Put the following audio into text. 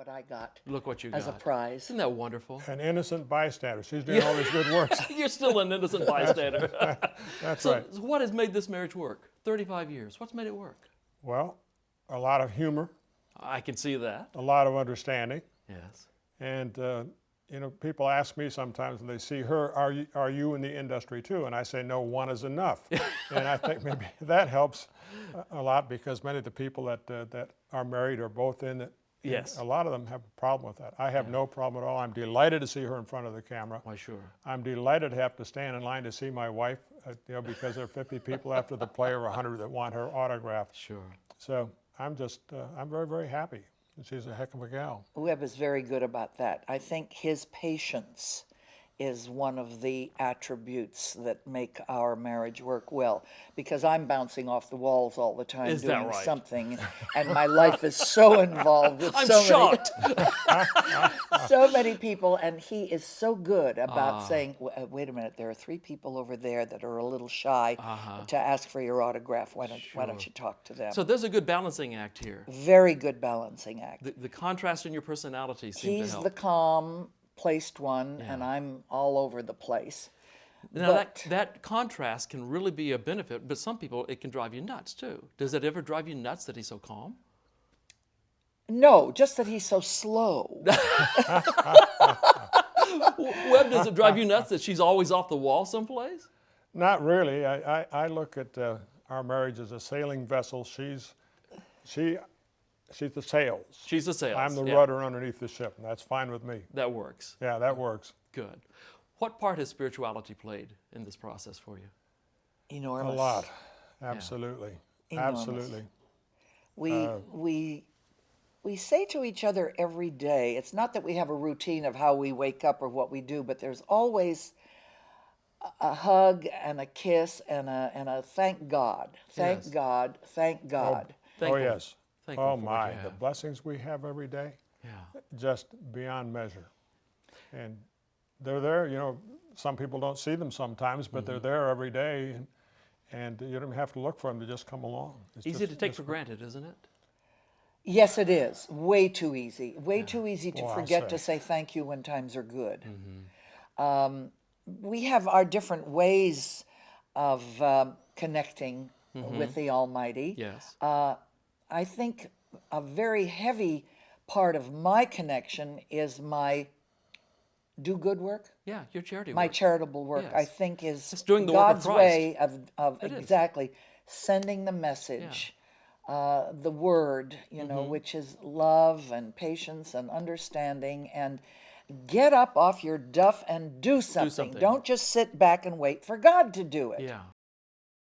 what I got Look what you got as a prize. Isn't that wonderful? An innocent bystander. She's doing all these good works. You're still an innocent bystander. That's so, right. so what has made this marriage work? 35 years. What's made it work? Well, a lot of humor, I can see that. a lot of understanding, Yes. and uh, you know, people ask me sometimes when they see her, "Are you are you in the industry too?" And I say, "No, one is enough." and I think maybe that helps a- a lot because many of the people that uh, that are married are both in it. And Yes. A lot of them have a problem with that. I have no problem at all. I'm delighted to see her in front of the camera. Why, sure. I'm delighted to have to stand in line to see my wife, uh, you know, because there are 50 people after the play or 100 that want her autograph. Sure. So I'm just, uh, I'm very, very happy. She's a heck of a gal. Webb is very good about that. I think his patience is one of the attributes that make our marriage work well because I'm bouncing off the walls all the time Is doing right? something and my life is so involved with I'm so shocked. many so many people and he is so good about Ah. saying uh, wait a minute there are three people over there that are a little shy Uh-huh. to ask for your autograph why don't why don't you talk to them so there's a good balancing act here. very good balancing act The, the contrast in your personality seems to He's help. the calm placed one, and I'm all over the place. now that, but- that contrast can really be a benefit, but some people it can drive you nuts too. Does it ever drive you nuts that he's so calm? No, just that he's so slow. Webb, does it drive you nuts that she's always off the wall someplace? Not really. I, I, I look at uh, our marriage as a sailing vessel. She's, she, she's the sails. She's the sails. I'm the yeah, rudder underneath the ship, and that's fine with me. That works. Yeah, that works. Good. What part has spirituality played in this process for you? Enormous. A lot. Absolutely. Enormous. Absolutely. We Uh, we we say to each other every day. It's not that we have a routine of how we wake up or what we do, but there's always a, a hug and a kiss and a and a thank God, thank Yes. God, thank God. oh, Thankful- yes. Thankful Oh, for my. The blessings we have every day, Yeah. just beyond measure. And they're there, you know, some people don't see them sometimes, but Mm-hmm. they're there every day. And, and you don't have to look for them to just come along. It's Easy just- to take for granted, isn't it? Yes, it is. Way too easy. Way too easy to Well, I'll forget to say. say thank you when times are good. Mm-hmm. Um, we have our different ways of um, connecting Mm-hmm. with the Almighty. Yes. Uh, I think a very heavy part of my connection is my do good work. yeah, your charity work. My work. ช่ work, I think, is It's doing the work of God's way of, of It is. exactly sending the message, uh, the word, you know, Mm-hmm. which is love and patience and understanding, and get up off your duff and do something. something. Don't just sit back and wait for God to do it. Yeah.